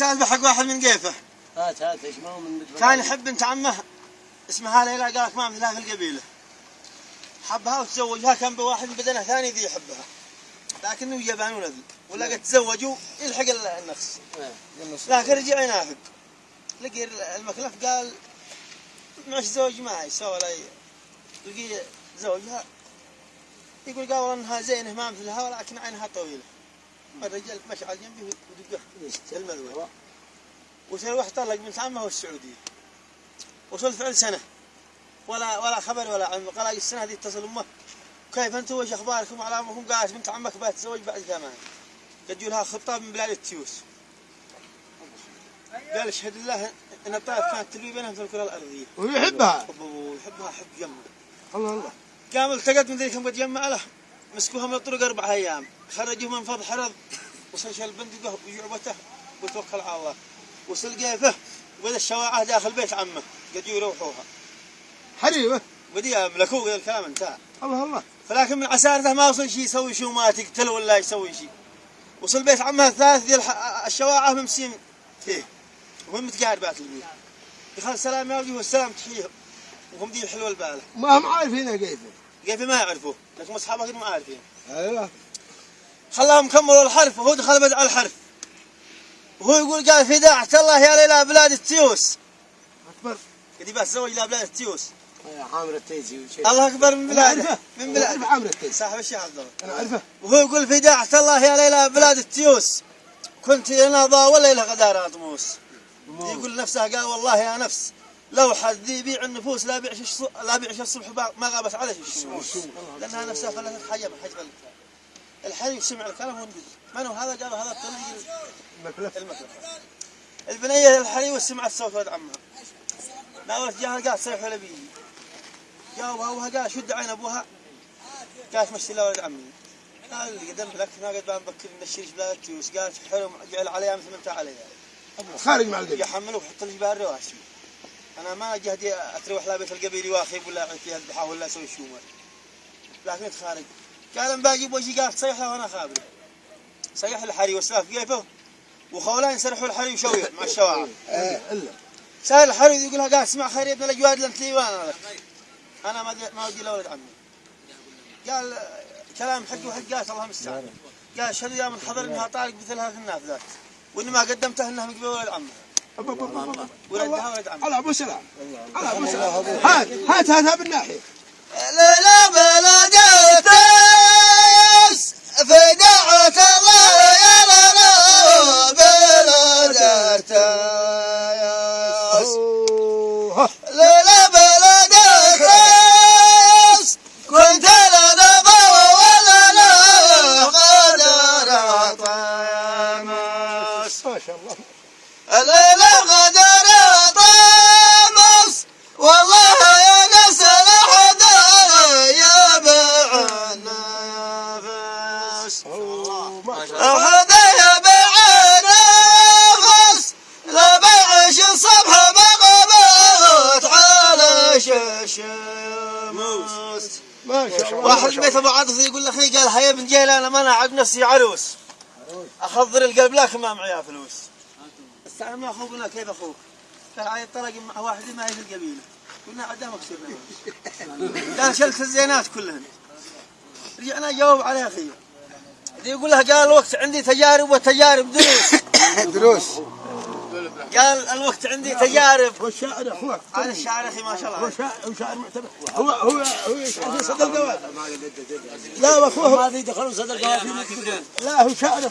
سالفة حق واحد من قيفه. هات هات إيش؟ ما هو من كان يحب بنت عمه اسمها ليلى قالت ما مثلها في القبيلة. حبها وتزوجها كان بواحد من بدنه ثاني ذي يحبها. لكنه يبانون ذي. ولا قد تزوجوا يلحق ال- النفس. لكن رجع ينافق. لقي المكلف قال معش زوج ما يسوى ولا ي- لقي زوجها يقول قال إنها زينة ما مثلها ولكن عينها طويلة. الرجال مشى على جنبي ودقه في المذوه وصار واحد طلق بنت عمه والسعوديه وصل فعل سنة. ولا ولا خبر ولا علم. قال السنة هذه اتصل أمه. كيف أنتم؟ وش أخباركم؟ على امكم قالت بنت عمك بتتزوج بعد ثمان قد لها خطاب من بلاد التيوس. قال أشهد الله أن الطائف كانت تلوي بينهم في الكرة الأرضية. ويحبها. يحبها حب جمه. الله الله. قام التقط من ذيك قد جمع له. مسكوها من الطرق أربع أيام. خرجوه من فض حرض وصل شال بندقه وجعبته وتوكل على الله. وصل قيفه وبدأ الشواعه داخل بيت عمه. قد يروحوها. حريمه بدي يملكوه قال الكلام انتهى. الله الله. فلكن من عسارته ما وصل شيء يسوي شيء وما تقتل ولا يسوي شيء وصل بيت عمه الثالث ذي الشواعه ممسين فيه. وهم متقاربات البيوت دخل السلام يا والسلام تحيه. وهم ذي الحلوة البالة. ما هم عارفين كيف كيف ما يعرفوه لكن اصحابه ما عارفين. أيوه. خلاهم كملوا الحرف وهو دخل بدع الحرف. وهو يقول قال فداعة الله يا ليلى بلاد التيوس. أكبر. قد بس زوج إلى بلاد التيوس. عامر التيزي وشيء الله أكبر من أنا بلاده من أنا بلاده اعرف عامر التيس صاحب الشيخ عبد الله. أنا أعرفه. وهو يقول فداعة الله يا ليلى بلاد التيوس. كنت ناضى ولا إلى غدار أطموس. يقول نفسه قال والله يا نفس. لو حد ذي يبيع النفوس لا بيعش الص- لا بيعش الصبح ما غابت عليه الشمس لأنها نفسها فلتت حجم حجم الكلام الحي سمع الكلام ونقول من هو هذا قال هذا الطريق مكلف المكلف. البنية الحري وسمعت صوت ولد عمها. ناولت جاها قالت صيح ولا بيجي. جاوبها أبوها قال شد عين أبوها. قالت مشي له ولد عمي. قال قدمت لك ما قد بنبكر نشرش بلا تيوس قالت حلو جعل عليها مثل ما أنت عليها. خارج مع القبيل يحمله وحط لي بها الرواسي أنا ما جهدي أتروح لا بيت القبيل واخيب ولا اعطي فيها الذبحه ولا أسوي شومه لكن خارج. قال ان باجي بوجهي قال صيح له وأنا خابره صيح الحري وسلاف كيفه وخولان سرحوا الحري وشويه مع الشواعر إيه إلا. سأل الحري يقول لها قال اسمع خير يا ابن الاجواد لانت لي وأنا أنا ما ما ودي الا ولد عمي قال كلام حق وحق قال الله المستعان قال اشهد يا من حضر إنها طارق مثلها في النافذات واني ما قدمته انها أب. ولدها ولد عمها على أبو سلام. على أبو سلام. هات هات هاتها بالناحية. لا لا بلد التاس فدعت الله يا لنا التاس أوه. لا لا بلد التاس كنت لنا لا غدر طامس ما شاء الله. الليلة غدر الله. حدا يا بعنا فاس لا بعش الصبح بغبت على شمس ما شاء الله واحد بيت أبو عاطف يقول لأخي قال هيا بن جيلان أنا ما أنا عاد نفسي عروس. أخضر القلب لكن ما معي فلوس. استعلم يا أخوك قلنا كيف أخوك؟ قال عاد طلق مع واحد ما هي في القبيلة. قلنا عاد مكسور قال شلت الزينات كلهن. رجعنا جاوب عليه أخي. يقول له قال الوقت عندي تجارب وتجارب دروس. دروس. قال الوقت عندي تجارب. هو الشاعر أخوك هذا الشاعر أخي ما شاء هو الله شاعر هو شاعر معتبر. هو هو هو صدر الجواد لا واخوه هذه دخلوا صدر قوافي لا هو شاعر